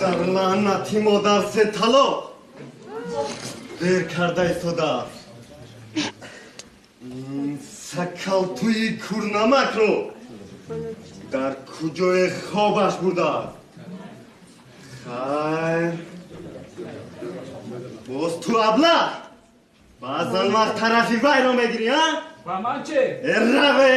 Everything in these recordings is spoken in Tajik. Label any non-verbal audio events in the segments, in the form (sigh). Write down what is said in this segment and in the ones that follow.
дар лаънати модар се талоқ дер карда истодааст ин сакалтӯи курнамакро дар куҷое хобаш бурдааст хайр боз ту аблақ баъзан вақт тарафи вайро мегирӣ а? Ва ман че раве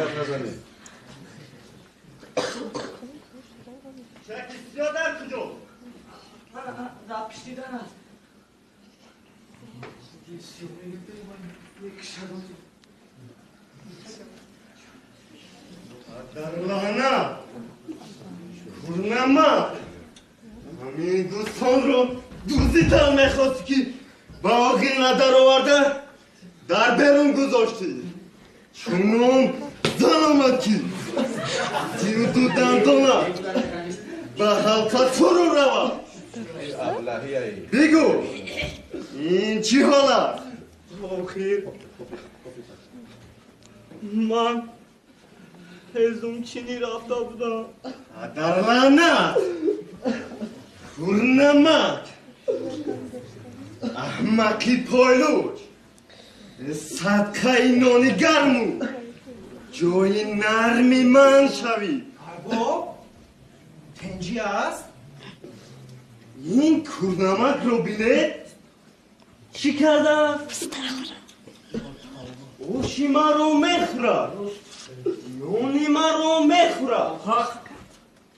ben kazanayım. Sen istiyor da kızı ol. Zapiştiden al. Darlana, kurnama, amigo sonra duzita mekhoski, baokin nadarovat, darberun guzoshti. Чунон зан омад ки тиюду дандона ба ҳалқа фурӯ равад бигӯ ин чӣ ҳол аст охир. Ман ҳезум чини рафта будам. Дар лаънат курнамак аҳмақи пойлуч садқаи нони гарму. Ҷои нарми ман шавӣ. Арбоб тенҷи аст? Ин курнамакро бинед чӣ кардааст оши маро мехӯрад нони маро мехӯрад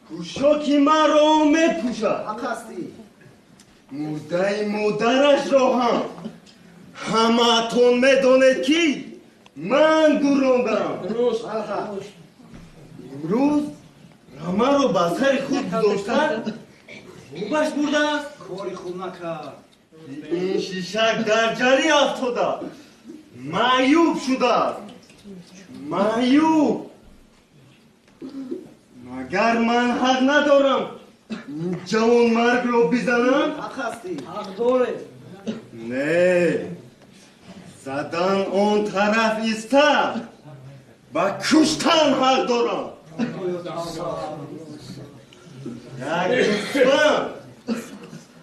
пӯшоки маро мепӯшад ҳақ ҳастӣ мурдаи модарашро ҳам ҳамаатон медонед ки ман гӯрондам имрӯз рамаро ба сари худ гузоштан хубаш бурдааст кори худ накард ин шишак дар ҷарӣ афтода. Маъюб шудааст маъюб. Магар ман ҳақ надорам ин ҷавонмардро бизанам? Ҳақ ҳастӣ. ҳақ доред زدن اون طرف ایستر با کشتن هر دوران یعنی یک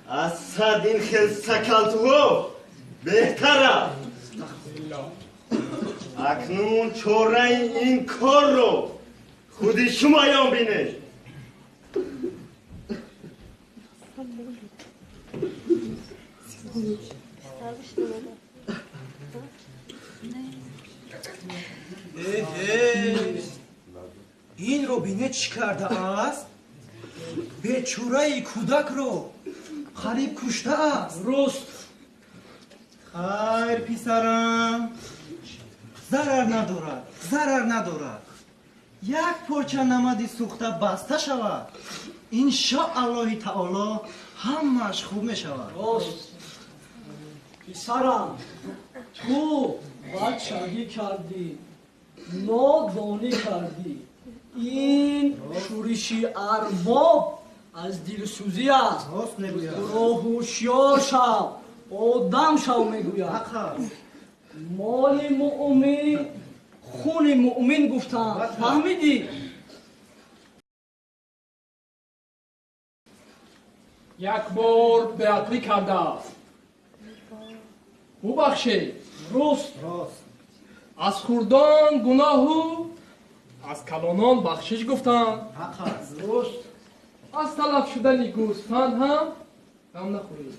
از صد این خیل بهتر بهتره. اکنون چوره این کار رو خودی شما یام بینه. Thank you. Инро бинед чӣ кардааст? Бечораи кӯдакро қариб куштааст руст хайр писарам. Зарар надорад зарар надорад. Як порча намади сӯхта баста шавад. Иншоаллоҳи таоло ҳамааш хуб мешавад. Рост. Писарам ту бачагӣ кардӣ нодонӣ кардӣ. Ин шӯриши арбоб аз дилсӯзӣ аст. Мегӯяд. Роҳушёр шав одам шав мегӯяд. Моли муъмин хуни муъмин гуфтам фаҳмидӣ? Як бор беақлӣ кардааст. Бубахшед руст рост. Аз хурдон гуноҳу аз калонон бахшиш гуфтанд ҳақ аст руст аз талаф шудани гӯсфанд ҳам гам нахӯред.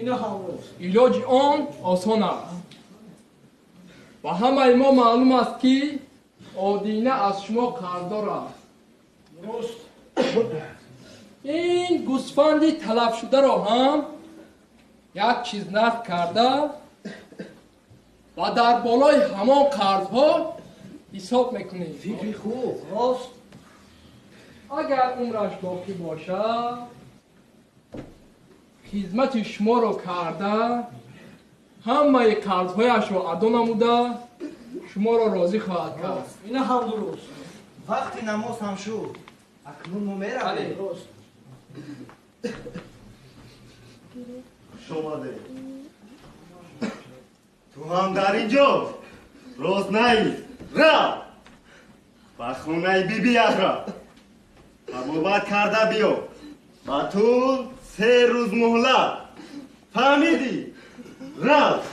Ина ҳам руст илоҷи он осон аст. Ба ҳамаи мо маълум аст ки одина аз шумо қарздор аст. Руст ин гӯсфанди талафшударо ҳам як чиз нақд карда و در بالای همان قرضها حساب می‌کنید فکر خوب. راست. اگر عمرش باقی باشه، خدمت شما رو کرده همه قرضهایش رو ادا نموده شما رو راضی خواهد کرد. این هم درست. وقتی نماز هم شد اکنون ما می‌رویم. بله، شما ده ту ҳам дар инҷо. Рост наи ра. Ба хонаи бибияҳра табобат карда биё. Ба ту се рӯз муҳлат фаҳмидӣ. Рафт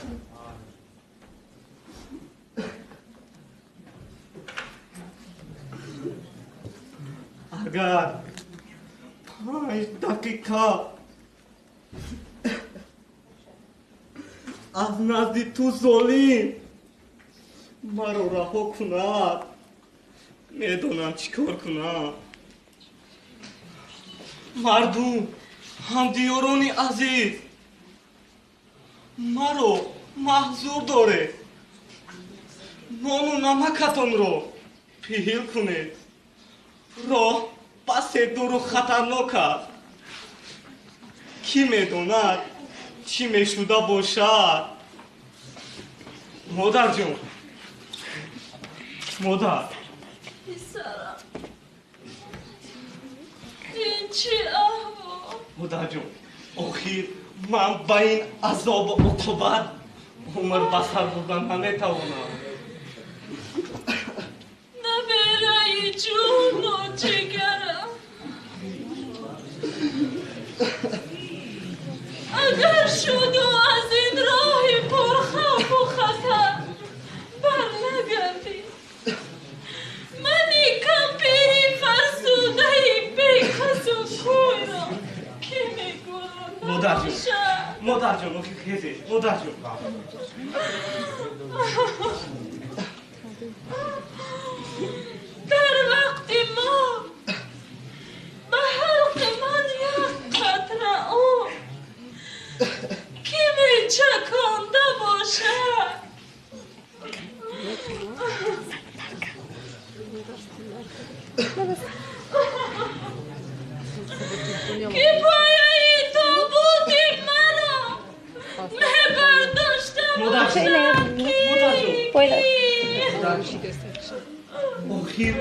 агар панҷ дақиқа аз назди ту золим. Маро раҳо кунад. Медонам чӣ кор кунам. Мардум ҳамдиёрони азиз. Маро маҳзур доред нону намакатонро пиҳил кунед. Роҳ басе дуру хатарнок аст. Кӣ медонад чӣ мешуда бошад? Модарҷон модар. Писарам. Ин чӣ аҳвол модарҷон охир ман ба ин азобу уқубат умр ба сар бурда наметавонам. Набераи ҷону ҷигарам اگر شد و از این راه پرخوف و خطر بر نگردی. منی کمپیری فرسوده بی و کویرا که می‌گویم. مادر جون. مادر جون مادر جون. (laughs) Şöyle yapayım. Böyle. Bakayım.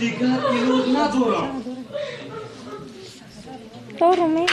Dikkatli olun. Doğru mu?